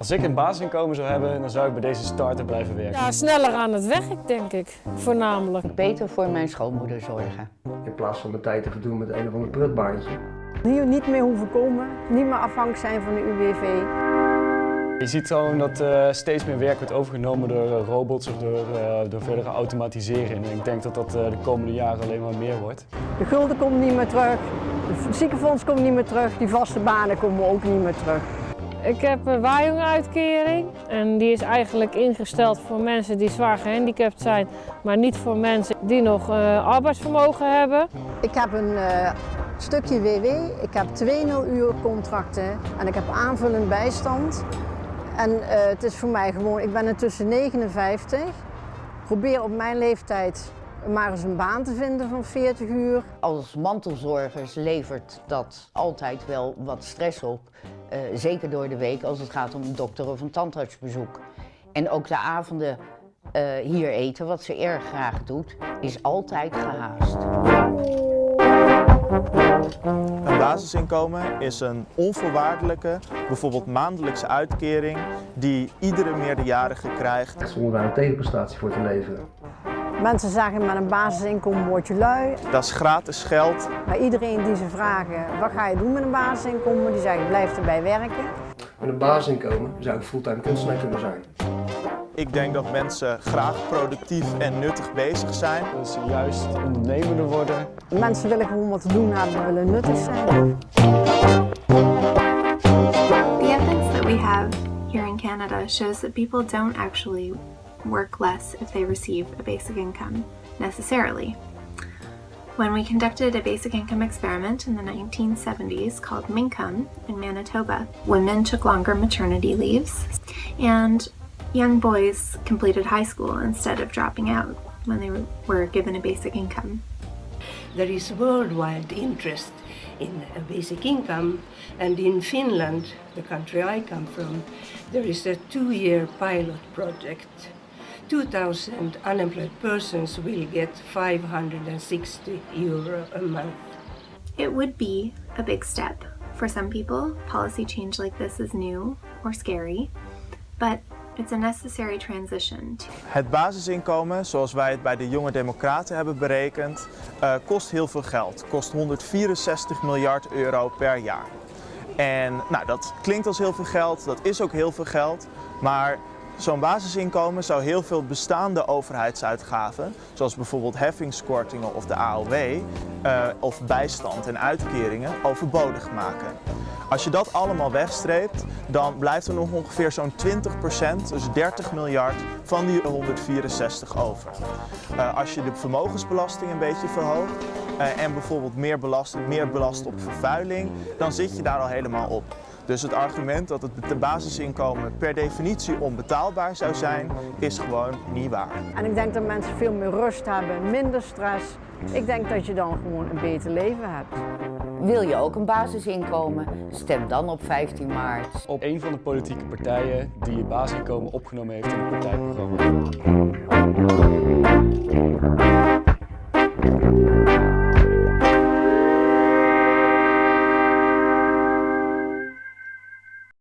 Als ik een basisinkomen zou hebben, dan zou ik bij deze starter blijven werken. Ja, sneller aan het werk, denk ik, voornamelijk. Beter voor mijn schoonmoeder zorgen. In plaats van mijn tijd te verdoen met een of ander prutbaantje. Hier niet meer hoeven komen, niet meer afhankelijk zijn van de UWV. Je ziet gewoon dat uh, steeds meer werk wordt overgenomen door uh, robots of door, uh, door verdere automatisering. En ik denk dat dat de komende jaren alleen maar meer wordt. De gulden komt niet meer terug, de ziekenfonds komt niet meer terug, die vaste banen komen ook niet meer terug. Ik heb een waaijongeuitkering en die is eigenlijk ingesteld voor mensen die zwaar gehandicapt zijn, maar niet voor mensen die nog arbeidsvermogen hebben. Ik heb een stukje WW, ik heb 2 uur contracten en ik heb aanvullend bijstand. En uh, het is voor mij gewoon, ik ben intussen 59. Probeer op mijn leeftijd maar eens een baan te vinden van 40 uur. Als mantelzorgers levert dat altijd wel wat stress op. Uh, zeker door de week als het gaat om een dokter of een tandartsbezoek. En ook de avonden uh, hier eten, wat ze erg graag doet, is altijd gehaast. Een basisinkomen is een onvoorwaardelijke, bijvoorbeeld maandelijkse uitkering die iedere meerderjarige krijgt. Zonder daar een tegenprestatie voor te leveren. Mensen zeggen met een basisinkomen word je lui. Dat is gratis geld. Maar iedereen die ze vragen wat ga je doen met een basisinkomen, die zeggen blijf erbij werken. Met een basisinkomen zou ik fulltime kunstenaar kunnen zijn. Ik denk dat mensen graag productief en nuttig bezig zijn. Dat ze juist ondernemender worden. Mensen willen gewoon wat te doen hebben, willen nuttig zijn. The evidence that we have here in Canada shows that people don't actually work less if they receive a basic income, necessarily. When we conducted a basic income experiment in the 1970s called Mincome in Manitoba, women took longer maternity leaves and young boys completed high school instead of dropping out when they were given a basic income. There is worldwide interest in a basic income and in Finland, the country I come from, there is a two-year pilot project. 2,000 unemployed persons will get 560 euro a month. It would be a big step. For some people, policy change like this is new or scary, but It's a necessary transition. Het basisinkomen, zoals wij het bij de Jonge Democraten hebben berekend, uh, kost heel veel geld. Kost 164 miljard euro per jaar. En nou, dat klinkt als heel veel geld, dat is ook heel veel geld, maar Zo'n basisinkomen zou heel veel bestaande overheidsuitgaven, zoals bijvoorbeeld heffingskortingen of de AOW, uh, of bijstand en uitkeringen, overbodig maken. Als je dat allemaal wegstreept, dan blijft er nog ongeveer zo'n 20%, dus 30 miljard, van die 164 over. Uh, als je de vermogensbelasting een beetje verhoogt uh, en bijvoorbeeld meer belast, meer belast op vervuiling, dan zit je daar al helemaal op. Dus het argument dat het basisinkomen per definitie onbetaalbaar zou zijn, is gewoon niet waar. En ik denk dat mensen veel meer rust hebben, minder stress. Ik denk dat je dan gewoon een beter leven hebt. Wil je ook een basisinkomen? Stem dan op 15 maart. Op een van de politieke partijen die het basisinkomen opgenomen heeft in het partijprogramma.